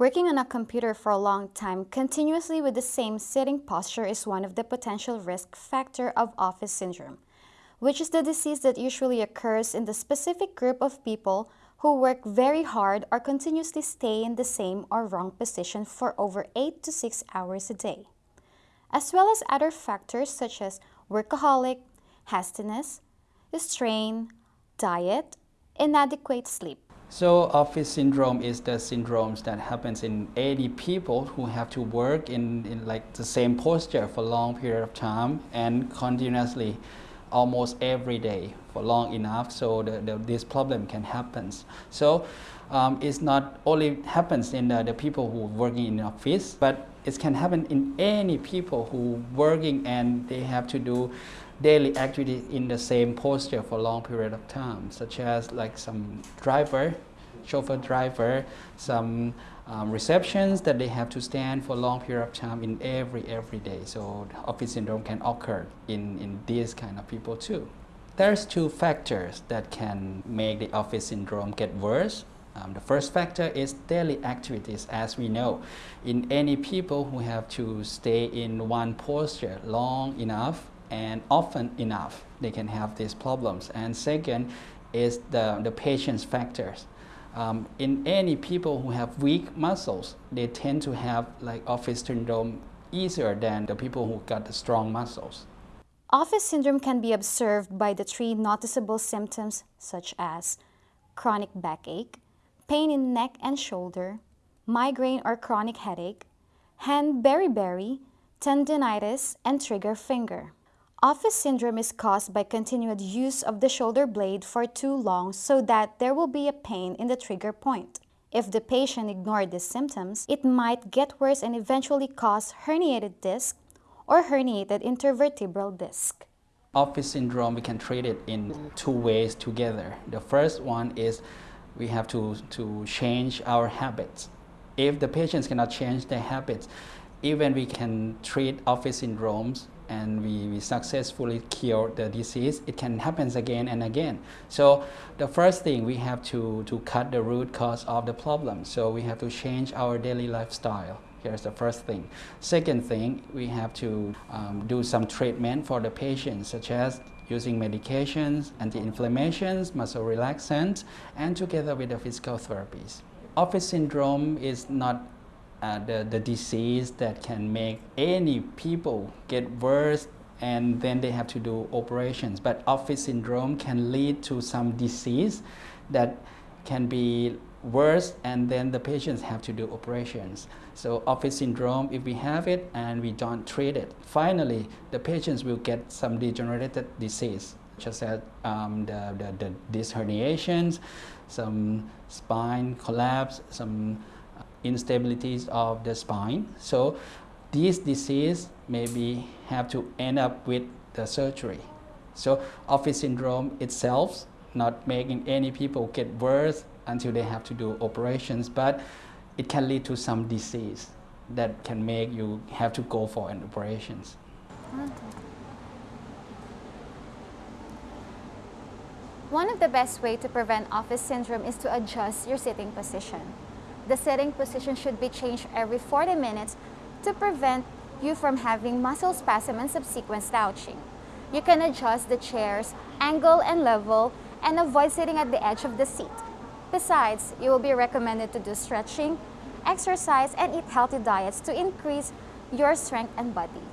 Working on a computer for a long time continuously with the same sitting posture is one of the potential risk factor of office syndrome, which is the disease that usually occurs in the specific group of people who work very hard or continuously stay in the same or wrong position for over 8 to 6 hours a day, as well as other factors such as workaholic, hastiness, strain, diet, inadequate sleep. So office syndrome is the syndromes that happens in 80 people who have to work in, in like the same posture for a long period of time and continuously almost every day for long enough so the, the, this problem can happen. So um, it's not only happens in the, the people who working in office but it can happen in any people who working and they have to do daily activity in the same posture for a long period of time, such as like some driver, chauffeur driver, some um, receptions that they have to stand for a long period of time in every every day. So office syndrome can occur in, in these kind of people too. There's two factors that can make the office syndrome get worse. Um, the first factor is daily activities, as we know. In any people who have to stay in one posture long enough, and often enough they can have these problems. And second is the, the patience factors. Um, in any people who have weak muscles, they tend to have like office syndrome easier than the people who got the strong muscles. Office syndrome can be observed by the three noticeable symptoms such as chronic backache, pain in neck and shoulder, migraine or chronic headache, hand beriberi, tendinitis, and trigger finger. Office syndrome is caused by continued use of the shoulder blade for too long so that there will be a pain in the trigger point. If the patient ignored these symptoms, it might get worse and eventually cause herniated disc or herniated intervertebral disc. Office syndrome, we can treat it in two ways together. The first one is we have to, to change our habits. If the patients cannot change their habits, even we can treat office syndromes and we, we successfully cure the disease, it can happen again and again. So the first thing we have to, to cut the root cause of the problem. So we have to change our daily lifestyle. Here's the first thing. Second thing, we have to um, do some treatment for the patient, such as using medications, anti-inflammations, muscle relaxants, and together with the physical therapies. Office syndrome is not uh, the, the disease that can make any people get worse and then they have to do operations. But office syndrome can lead to some disease that can be worse and then the patients have to do operations. So office syndrome, if we have it and we don't treat it, finally the patients will get some degenerated disease, such as um, the, the, the disc herniations, some spine collapse, some instabilities of the spine. So these disease maybe have to end up with the surgery. So office syndrome itself not making any people get worse until they have to do operations, but it can lead to some disease that can make you have to go for an operations. One of the best way to prevent office syndrome is to adjust your sitting position. The sitting position should be changed every 40 minutes to prevent you from having muscle spasm and subsequent slouching. You can adjust the chair's angle and level and avoid sitting at the edge of the seat. Besides, you will be recommended to do stretching, exercise, and eat healthy diets to increase your strength and body.